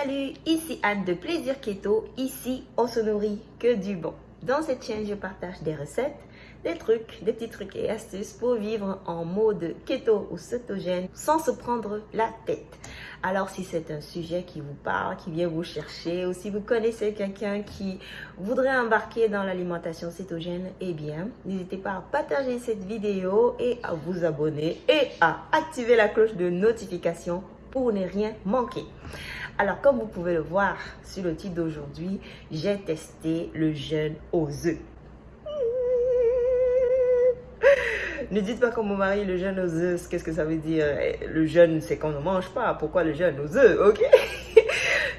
Salut, ici Anne de Plaisir Keto. Ici, on se nourrit que du bon. Dans cette chaîne, je partage des recettes, des trucs, des petits trucs et astuces pour vivre en mode keto ou cétogène sans se prendre la tête. Alors, si c'est un sujet qui vous parle, qui vient vous chercher, ou si vous connaissez quelqu'un qui voudrait embarquer dans l'alimentation cétogène, eh bien, n'hésitez pas à partager cette vidéo et à vous abonner et à activer la cloche de notification pour ne rien manquer. Alors, comme vous pouvez le voir sur le titre d'aujourd'hui, j'ai testé le jeûne aux œufs. Ne dites pas comme mon mari, le jeûne aux œufs, qu'est-ce que ça veut dire? Le jeûne, c'est qu'on ne mange pas. Pourquoi le jeûne aux œufs, ok?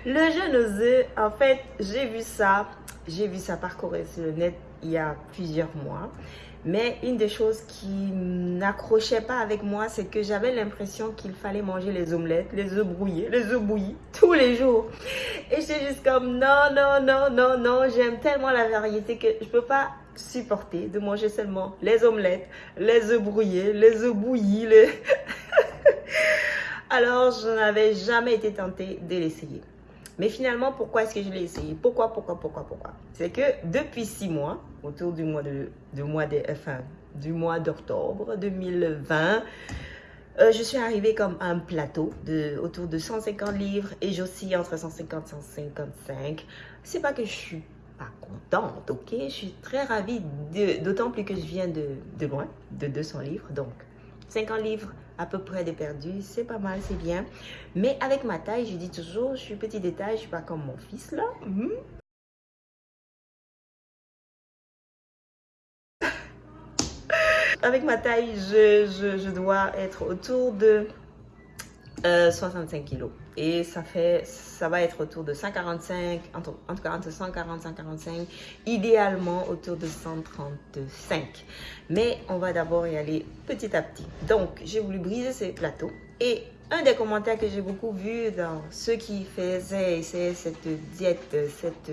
Le jeûne aux œufs, en fait, j'ai vu ça, j'ai vu ça parcourir sur le net il y a plusieurs mois. Mais une des choses qui n'accrochait pas avec moi, c'est que j'avais l'impression qu'il fallait manger les omelettes, les œufs brouillés, les œufs bouillis tous les jours. Et j'étais juste comme non, non, non, non, non, j'aime tellement la variété que je peux pas supporter de manger seulement les omelettes, les œufs brouillés, les œufs bouillis. Alors, je n'avais jamais été tentée de l'essayer. Mais finalement, pourquoi est-ce que je l'ai essayé? Pourquoi, pourquoi, pourquoi, pourquoi? C'est que depuis six mois, autour du mois de, mois enfin, du mois d'octobre 2020, euh, je suis arrivée comme un plateau de autour de 150 livres et j'oscille entre 150 et 155. C'est pas que je suis pas contente, ok? Je suis très ravie, d'autant plus que je viens de, de loin, de 200 livres, donc 50 livres à peu près de perdu, c'est pas mal, c'est bien. Mais avec ma taille, je dis toujours, je suis petit détail, je suis pas comme mon fils là. Mhm. avec ma taille, je, je, dois être autour de 65 euh, kilos. Et ça fait, ça va être autour de 145, entre, entre 140 145, idéalement autour de 135. Mais on va d'abord y aller petit à petit. Donc, j'ai voulu briser ces plateaux et un des commentaires que j'ai beaucoup vu dans ceux qui faisaient cette diète, cette,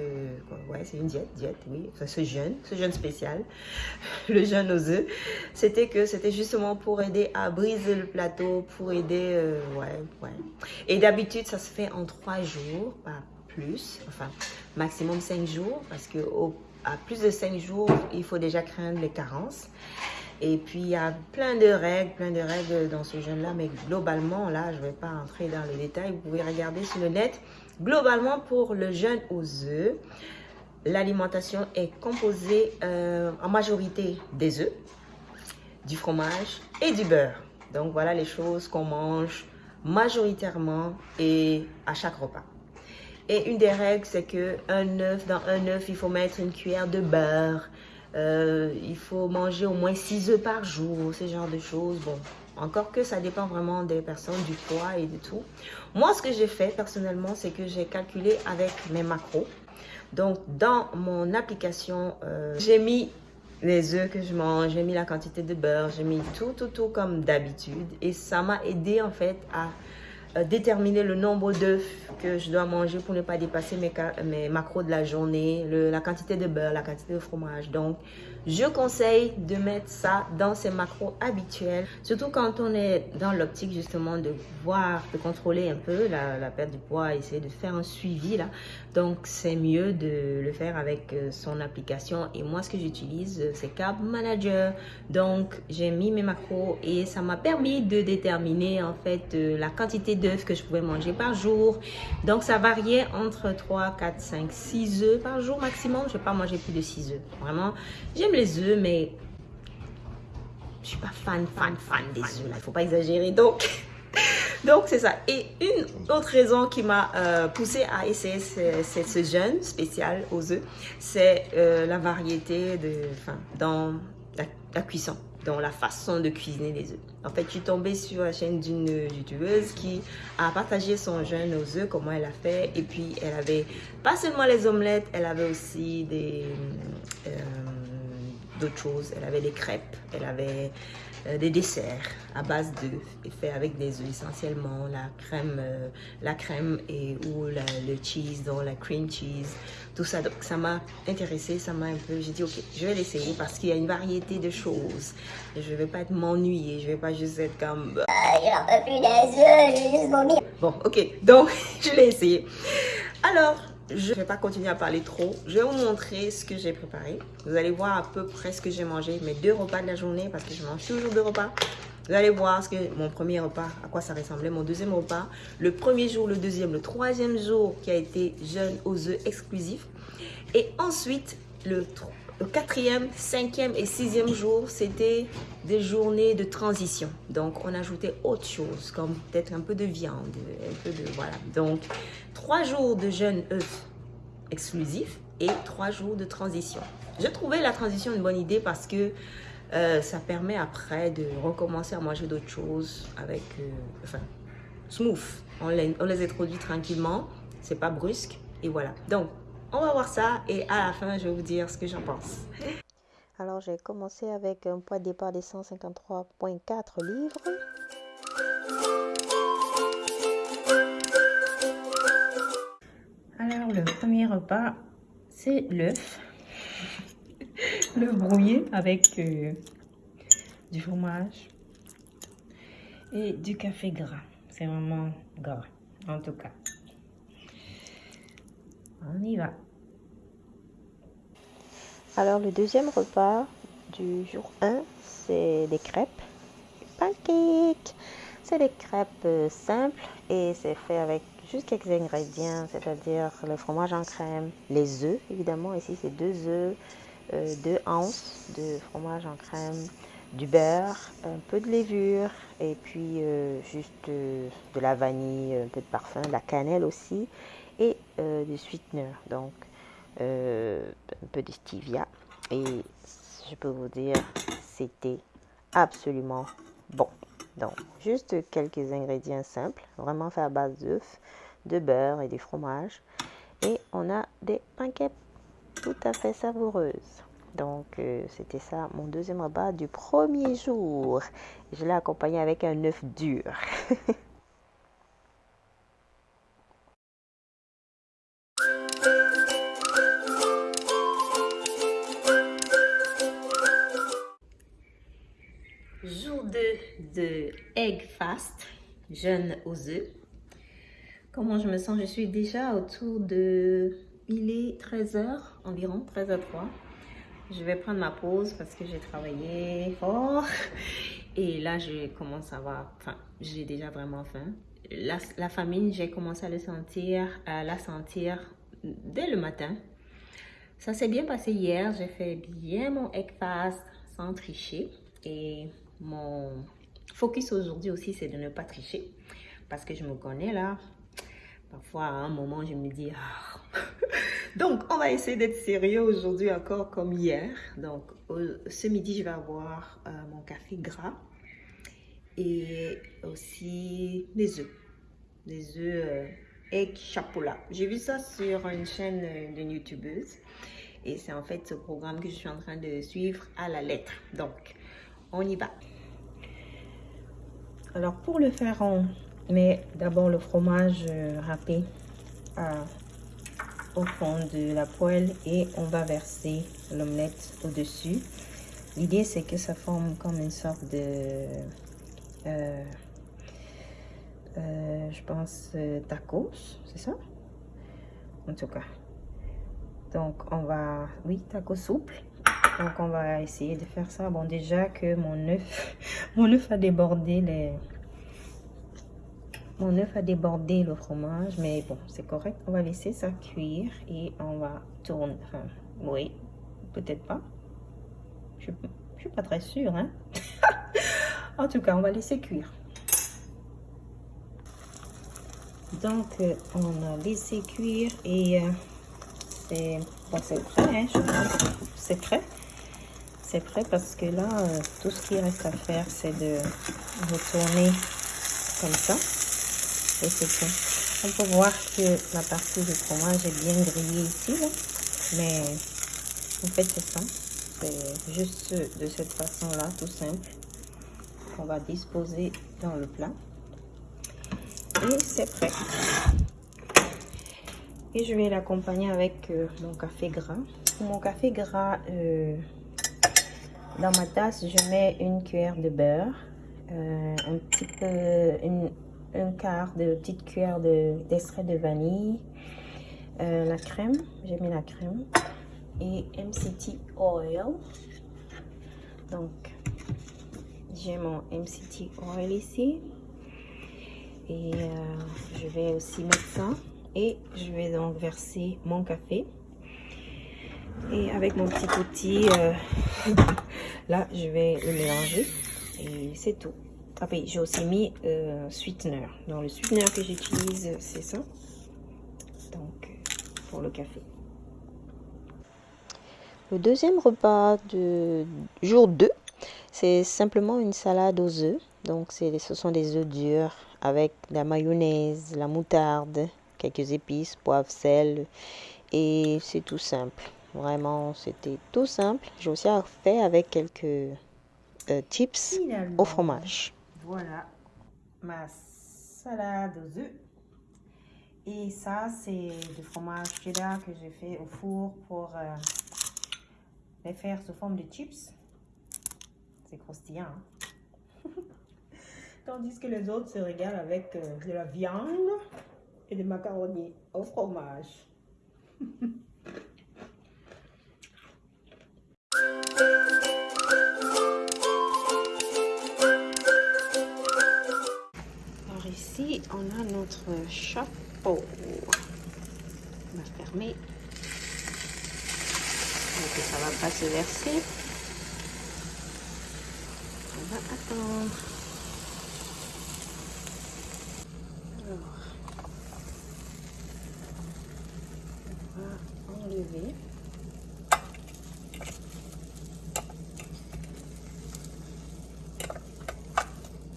ouais, c'est une diète, diète, oui, ce jeûne, ce jeûne spécial, le jeûne aux œufs, c'était que c'était justement pour aider à briser le plateau, pour aider, euh, ouais. Et d'habitude, ça se fait en trois jours, pas plus, enfin, maximum cinq jours, parce que à plus de cinq jours, il faut déjà craindre les carences. Et puis, il y a plein de règles, plein de règles dans ce jeûne-là. Mais globalement, là, je ne vais pas entrer dans les détails. Vous pouvez regarder sur le net. Globalement, pour le jeûne aux œufs, l'alimentation est composée euh, en majorité des œufs, du fromage et du beurre. Donc, voilà les choses qu'on mange majoritairement et à chaque repas. Et une des règles, c'est que un œuf, dans un œuf, il faut mettre une cuillère de beurre, euh, il faut manger au moins 6 œufs par jour, ce genre de choses. Bon, encore que ça dépend vraiment des personnes, du poids et de tout. Moi, ce que j'ai fait personnellement, c'est que j'ai calculé avec mes macros. Donc, dans mon application, euh, j'ai mis les œufs que je mange, j'ai mis la quantité de beurre, j'ai mis tout, tout, tout comme d'habitude. Et ça m'a aidé en fait à déterminer le nombre d'œufs que je dois manger pour ne pas dépasser mes, mes macros de la journée, la quantité de beurre, la quantité de fromage. Donc, je conseille de mettre ça dans ses macros habituels, surtout quand on est dans l'optique justement de voir, de contrôler un peu la, perte du poids, essayer de faire un suivi là. Donc, c'est mieux de le faire avec euh, son application. Et moi, ce que j'utilise, euh, c'est Carb Manager. Donc, j'ai mis mes macros et ça m'a permis de déterminer en fait la quantité de que je pouvais manger par jour. Donc, ça variait entre 3, 4, 5, 6 œufs par jour maximum. Je ne vais pas manger plus de 6 œufs. Vraiment, j'aime les œufs, mais je suis pas fan, fan, fan des œufs. Il faut pas exagérer. Donc, donc c'est ça. Et une autre raison qui m'a euh, poussé à essayer ce, ce, jeûne spécial aux œufs, c'est euh, la variété de, dans la cuisson dans la façon de cuisiner les œufs. En fait, je suis tombée sur la chaîne d'une youtubeuse qui a partagé son jeûne aux œufs, comment elle a fait. Et puis, elle avait pas seulement les omelettes, elle avait aussi des, euh, d'autres choses. Elle avait des crêpes, elle avait euh, des desserts à base d'œufs et fait avec des œufs essentiellement, la crème, euh, la crème et ou le cheese, donc la cream cheese, tout ça. Donc ça m'a intéressé, ça m'a un peu, j'ai dit ok, je vais l'essayer parce qu'il y a une variété de choses. Je vais pas être m'ennuyer, je vais pas juste être comme... Ah, j'en peux plus des vais juste. Bon, ok, donc je l'ai essayé. Alors, je ne vais pas continuer à parler trop. Je vais vous montrer ce que j'ai préparé. Vous allez voir à peu près ce que j'ai mangé, mes deux repas de la journée, parce que je mange toujours deux repas. Vous allez voir ce que mon premier repas, à quoi ça ressemblait, mon deuxième repas, le premier jour, le deuxième, le troisième jour qui a été jeûne aux œufs exclusifs. Et ensuite, le, le quatrième, cinquième et sixième jour, c'était des journées de transition. Donc, on ajoutait autre chose, comme peut-être un peu de viande, un peu de... Voilà. Donc, trois jours de jeûne œuf exclusif et trois jours de transition. Je trouvais la transition une bonne idée parce que euh, ça permet après de recommencer à manger d'autres choses avec, euh, enfin, smooth. On les, on les introduit tranquillement, c'est pas brusque et voilà. Donc, on va voir ça et à la fin, je vais vous dire ce que j'en pense. Alors, j'ai commencé avec un poids de départ de 153,4 livres. Alors, le premier repas, c'est l'œuf. le brouillé avec euh, du fromage et du café gras. C'est vraiment gras, en tout cas. On y va. Alors, le deuxième repas du jour 1, c'est des crêpes. Pancakes. C'est des crêpes euh, simples et c'est fait avec juste quelques ingrédients, c'est-à-dire le fromage en crème, les œufs, évidemment. Ici, c'est deux œufs, euh, deux onces de fromage en crème, du beurre, un peu de levure et puis euh, juste de la vanille, un peu de parfum, de la cannelle aussi et euh, du sweetener, donc un peu de stevia. Et je peux vous dire, c'était absolument bon. Donc, juste quelques ingrédients simples, vraiment fait à base d'œufs, de beurre et du fromage. Et on a des pancakes tout à fait savoureuses. Donc, euh, c'était ça, mon deuxième repas du premier jour. Je l'ai accompagné avec un œuf dur. Jeûne aux œufs. Comment je me sens? Je suis déjà autour de... Il est 13h environ, 13h03. Je vais prendre ma pause parce que j'ai travaillé fort. Et là, je commence à avoir... Enfin, j'ai déjà vraiment faim. La, la famine, j'ai commencé à le sentir, à la sentir dès le matin. Ça s'est bien passé hier. J'ai fait bien mon egg fast sans tricher. Et mon focus aujourd'hui aussi, c'est de ne pas tricher. Parce que je me connais là. Parfois, à un moment, je me dis... Ah. Donc, on va essayer d'être sérieux aujourd'hui encore comme hier. Donc, ce midi, je vais avoir euh, mon café gras et aussi des œufs. Des œufs euh, egg chapoula. J'ai vu ça sur une chaîne de youtubeuse. Et c'est en fait ce programme que je suis en train de suivre à la lettre. Donc, on y va. Alors, pour le faire, on met d'abord le fromage euh, râpé au fond de la poêle et on va verser l'omelette au-dessus. L'idée, c'est que ça forme comme une sorte de... Euh, euh, je pense tacos, c'est ça? En tout cas. Donc, on va... Oui, tacos souple. Donc, on va essayer de faire ça. Bon, déjà que mon œuf, mon œuf a débordé mon œuf a débordé le fromage, mais bon, c'est correct. On va laisser ça cuire et on va tourner. Oui, peut-être pas. Je ne suis pas très sûre. Hein? en tout cas, on va laisser cuire. Donc, euh, on a laissé cuire et euh, c'est bon, prêt. Hein, c'est prêt. C'est prêt parce que là, euh, tout ce qui reste à faire, c'est de retourner comme ça et c'est tout. On peut voir que la partie du fromage est bien grillée ici, mais en fait c'est ça. c'est juste de cette façon-là, tout simple, qu'on va disposer dans le plat. Et c'est prêt. Et je vais l'accompagner avec euh, mon café gras. Mon café gras, euh, dans ma tasse, je mets une cuillère de beurre, euh, un petit peu, un quart de petite cuillère d'extrait de, vanille, la crème, j'ai mis la crème et MCT oil. Donc, j'ai mon MCT oil ici et je vais aussi mettre ça et je vais donc verser mon café et avec mon petit outil euh, là je vais le mélanger et c'est tout après j'ai aussi mis euh, sweetener donc le sweetener que j'utilise c'est ça donc pour le café le deuxième repas de jour 2 c'est simplement une salade aux œufs donc ce sont des œufs durs avec la mayonnaise la moutarde quelques épices, poivre, sel. Et c'est tout simple. Vraiment, c'était tout simple. J'ai aussi fait avec quelques euh, tips au fromage. Voilà ma salade aux œufs. Et ça, c'est du fromage cheddar que j'ai fait au four pour euh, les faire sous forme de chips. C'est croustillant. Hein. Tandis que les autres se régalent avec euh, de la viande et des macaronis au fromage. on a notre chapeau. On va fermer. Donc ça va pas se verser. On va attendre.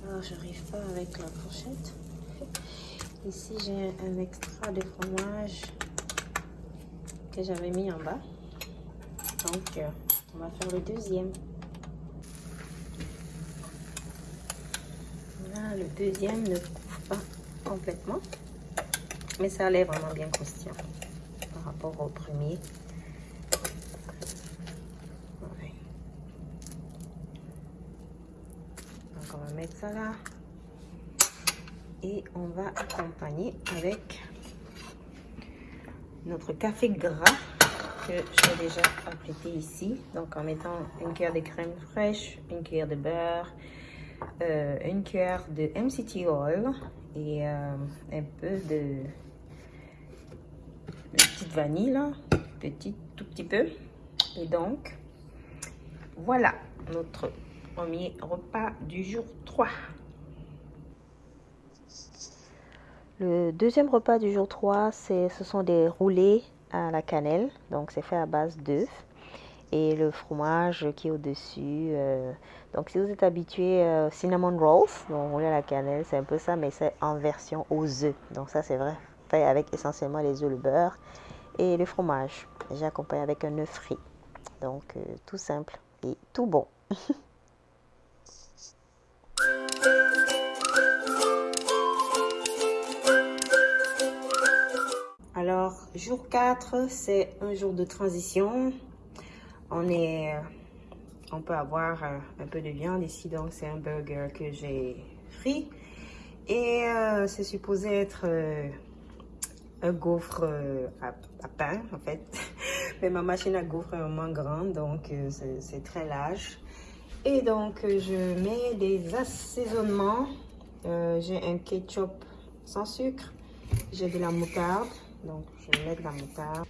Alors, j'arrive pas avec la fourchette. Ici, j'ai un extra de fromage que j'avais mis en bas. Donc, euh, on va faire le deuxième. Là, le deuxième ne couvre pas complètement. Mais ça a l'air vraiment bien croustillant rapport au premier. Donc on va mettre ça là. On va accompagner avec notre café gras que j'ai déjà apprêté ici. Donc en mettant une cuillère de crème fraîche, une cuillère de beurre, euh, une cuillère de MCT oil et euh, un peu de petite vanille, petit, tout petit peu. Et donc, voilà notre premier repas du jour 3. Le deuxième repas du jour 3, ce sont des roulés à la cannelle. Donc, c'est fait à base d'œufs et le fromage qui est au-dessus. Euh, donc, si vous êtes habitué euh, cinnamon rolls, donc roulé à la cannelle, c'est un peu ça, mais c'est en version aux œufs. Donc, ça, c'est vrai, fait avec essentiellement les œufs, le beurre et le fromage. J'accompagne avec un œuf frit. Donc, euh, tout simple et tout bon. Alors, jour 4, c'est un jour de transition. On est, euh, on peut avoir euh, un peu de viande ici, donc c'est un burger que j'ai frit. Et c'est supposé être un gaufre euh, à, pain, en fait. Mais ma machine à gaufre est vraiment grande, donc euh, c'est très large. Et donc, euh, je mets des assaisonnements. J'ai un ketchup sans sucre. J'ai de la moutarde. Donc, je vais mettre la moutarde.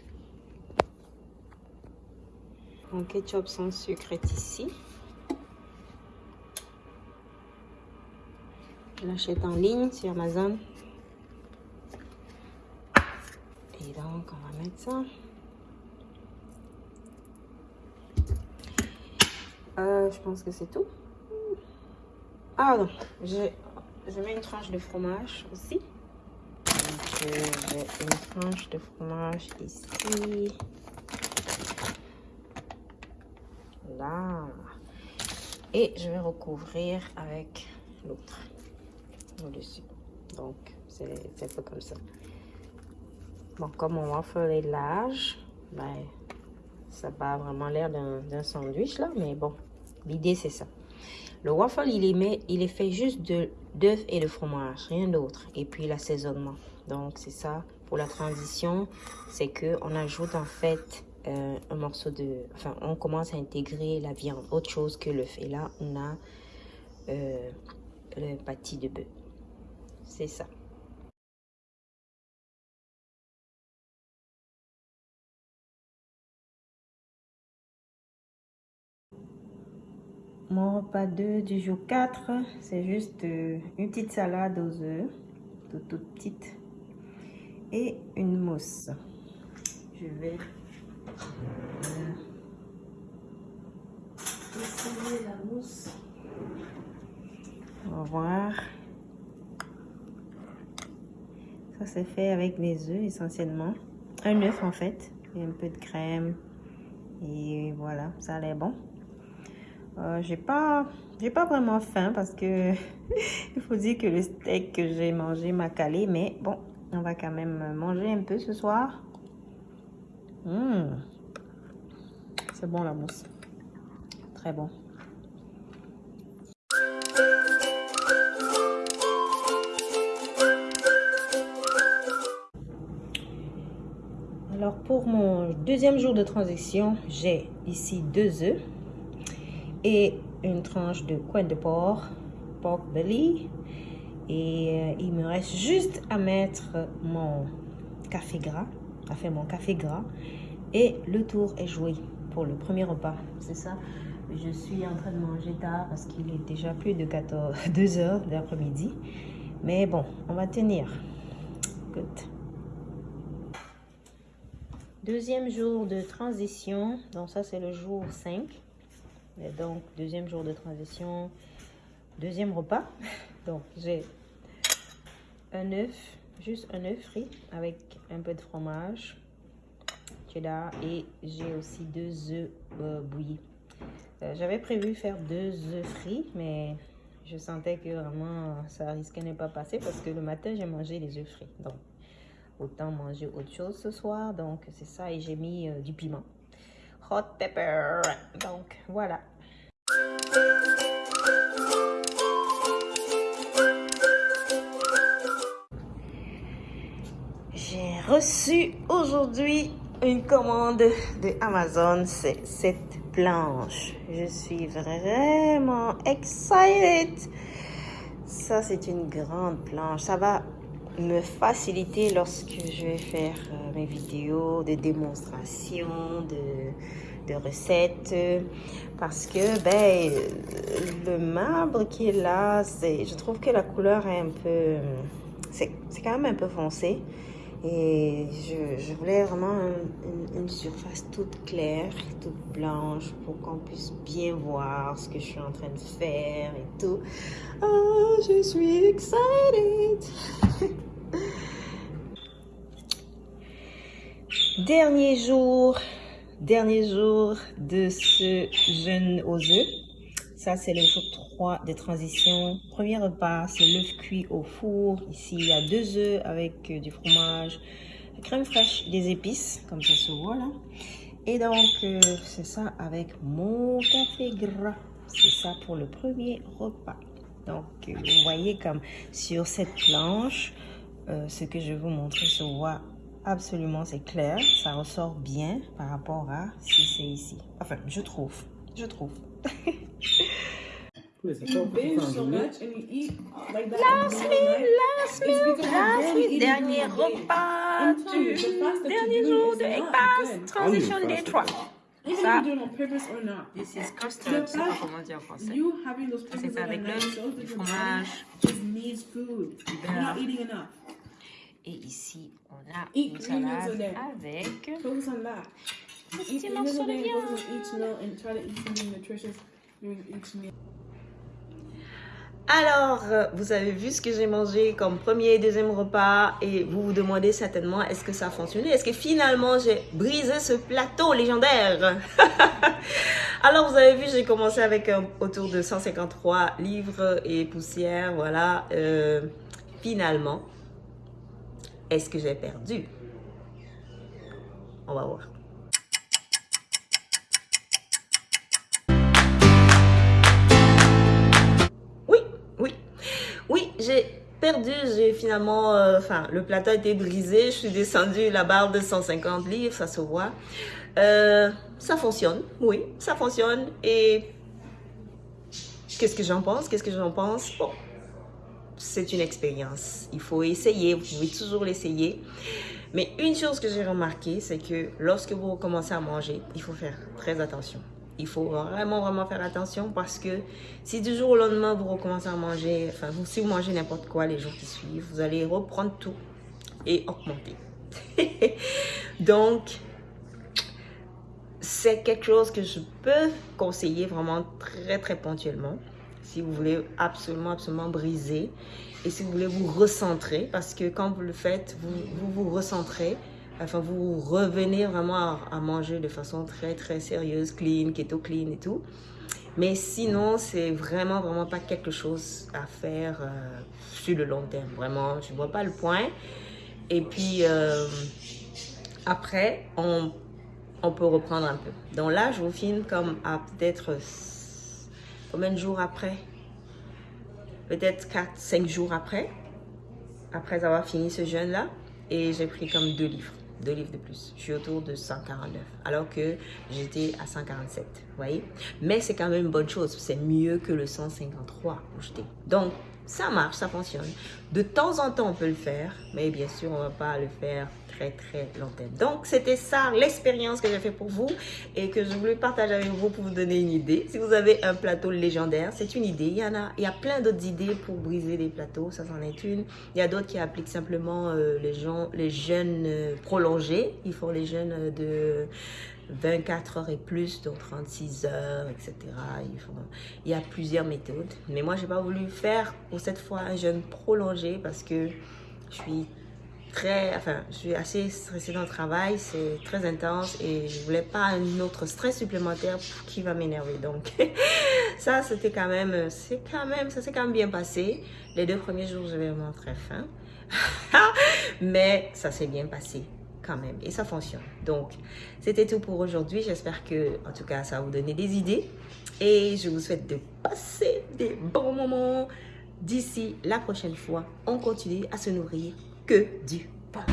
Mon ketchup sans sucre est ici. Je l'achète en ligne sur Amazon. Et donc, on va mettre ça. Euh, je pense que c'est tout. Ah non, je, mets une tranche de fromage aussi. Une tranche de fromage ici. Voilà. Et je vais recouvrir avec l'autre au-dessus. Donc, c'est un peu comme ça. Bon, comme mon waffle est large, ben, ça n'a pas vraiment l'air d'un sandwich là, mais bon, l'idée c'est ça. Le waffle, il est, fait juste d'œufs et de fromage, rien d'autre. Et puis l'assaisonnement. Donc, c'est ça. Pour la transition, c'est que on ajoute en fait euh, un morceau de... Enfin, on commence à intégrer la viande, autre chose que l'œuf. Et là, on a euh, le pâtis de bœuf. C'est ça. Mon repas 2 du jour 4, c'est juste euh, une petite salade aux œufs, toute, toute petite, et une mousse. Je vais euh, essayer la mousse. On va voir. Ça, c'est fait avec des œufs essentiellement. Un œuf en fait, et un peu de crème. Et voilà, ça a l'air bon. Euh, j'ai pas j'ai pas vraiment faim parce que il faut dire que le steak que j'ai mangé m'a calé mais bon on va quand même manger un peu ce soir. Mmh. c'est bon la mousse. Très bon. Alors pour mon deuxième jour de transition j'ai ici deux œufs et une tranche de coin de porc, pork belly. Et euh, il me reste juste à mettre mon café gras, à faire mon café gras. Et le tour est joué pour le premier repas. C'est ça. Je suis en train de manger tard parce qu'il est déjà plus de 14, 2 heures de l'après-midi. Mais bon, on va tenir. Good. Deuxième jour de transition. Donc ça, c'est le jour 5 donc, deuxième jour de transition, deuxième repas. Donc, j'ai un œuf, juste un œuf frit avec un peu de fromage, cheddar et j'ai aussi deux œufs euh, bouillis. Euh, j'avais prévu faire deux œufs frits, mais je sentais que vraiment ça risquait de ne pas passer parce que le matin j'ai mangé les œufs frits. Donc, autant manger autre chose ce soir. Donc, c'est ça et j'ai mis euh, du piment hot pepper. Donc voilà. Reçu aujourd'hui une commande de Amazon, c'est cette planche. Je suis vraiment excited. Ça, c'est une grande planche. Ça va me faciliter lorsque je vais faire euh, mes vidéos de démonstration, de, recettes. Parce que ben, le marbre qui est là, je trouve que la couleur est un peu... C'est quand même un peu foncé. Et je, voulais vraiment une, surface toute claire, toute blanche pour qu'on puisse bien voir ce que je suis en train de faire et tout. Ah, je suis excited! Dernier jour, dernier jour de ce jeûne aux œufs. Ça, c'est le jour 3 de transition. Premier repas, c'est l'œuf cuit au four. Ici, il y a deux œufs avec euh, du fromage, crème fraîche, des épices, comme ça se voit là. Et donc, euh, c'est ça avec mon café gras. C'est ça pour le premier repas. Donc, euh, vous voyez comme sur cette planche, ce que je vais vous montrer se voit absolument, c'est clair. Ça ressort bien par rapport à si c'est ici. Enfin, je trouve. Je trouve. Last week, last week, last week, dernier repas du dernier jour de Egg Transition Day 3. Ça, this is custard, je sais pas comment dire en français. C'est fait avec l'œuf, du fromage, du beurre. Et ici, on a une salade avec Alors, euh, vous avez vu ce que j'ai mangé comme premier et deuxième repas et vous vous demandez certainement est-ce que ça a fonctionné? Est-ce que finalement j'ai brisé ce plateau légendaire? Alors, vous avez vu, j'ai commencé avec un, autour de 153 livres et poussières, voilà. Euh, finalement, est-ce que j'ai perdu? On va voir. J'ai perdu, j'ai finalement, euh, enfin, le plateau a été brisé, je suis descendue la barre de 150 livres, ça se voit. Euh, ça fonctionne, oui, ça fonctionne. Et qu'est-ce que j'en pense Qu'est-ce que j'en pense? Bon, c'est une expérience. Il faut essayer, vous pouvez toujours l'essayer. Mais une chose que j'ai remarqué, c'est que lorsque vous commencez à manger, il faut faire très attention il faut vraiment, vraiment faire attention parce que si du jour au lendemain, vous recommencez à manger, enfin, si vous mangez n'importe quoi les jours qui suivent, vous allez reprendre tout et augmenter. Donc, c'est quelque chose que je peux conseiller vraiment très, très ponctuellement si vous voulez absolument, absolument briser et si vous voulez vous recentrer parce que quand vous le faites, vous vous, vous recentrez Enfin, vous revenez vraiment à, manger de façon très, très sérieuse, clean, keto clean et tout. Mais sinon, c'est vraiment, vraiment pas quelque chose à faire euh, sur le long terme. Vraiment, je vois pas le point. Et puis, euh, après, on, peut reprendre un peu. Donc là, je vous filme comme à peut-être combien de jours après? Peut-être 4, 5 jours après, après avoir fini ce jeûne-là. Et j'ai pris comme deux livres deux livres de plus. Je suis autour de 149, alors que j'étais à 147, vous voyez. Mais c'est quand même une bonne chose, c'est mieux que le 153 où j'étais. Donc, ça marche, ça fonctionne. De temps en temps, on peut le faire, mais bien sûr, on ne va pas le faire très, très. Donc, c'était ça, l'expérience que j'ai fait pour vous et que je voulais partager avec vous pour vous donner une idée. Si vous avez un plateau légendaire, c'est une idée. Il y en a, il y a plein d'autres idées pour briser des plateaux, ça c'en est une. Il y a d'autres qui appliquent simplement euh, les, gens, les jeunes euh, prolongés. Ils font les jeunes de 24 heures et plus, donc 36 heures, etc. Il y a plusieurs méthodes. Mais moi, je n'ai pas voulu faire pour cette fois un jeûne prolongé parce que je suis très, enfin, je suis assez stressée dans le travail, c'est très intense et je voulais pas un autre stress supplémentaire qui va m'énerver. Donc, ça, c'était quand même, c'est quand même, ça s'est quand même bien passé. Les deux premiers jours, j'avais vraiment très faim. Mais ça s'est bien passé même et ça fonctionne. Donc, c'était tout pour aujourd'hui. J'espère que, en tout cas, ça va vous donner des idées et je vous souhaite de passer des bons moments. D'ici la prochaine fois, on continue à se nourrir que du pain.